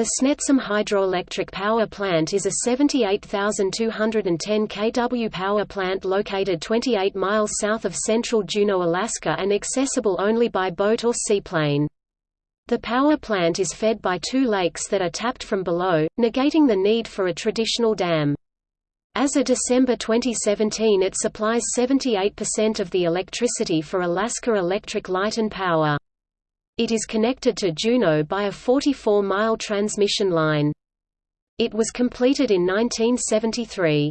The Snettisham Hydroelectric Power Plant is a 78,210 kW power plant located 28 miles south of central Juneau, Alaska and accessible only by boat or seaplane. The power plant is fed by two lakes that are tapped from below, negating the need for a traditional dam. As of December 2017 it supplies 78% of the electricity for Alaska Electric Light and Power. It is connected to Juneau by a 44-mile transmission line. It was completed in 1973.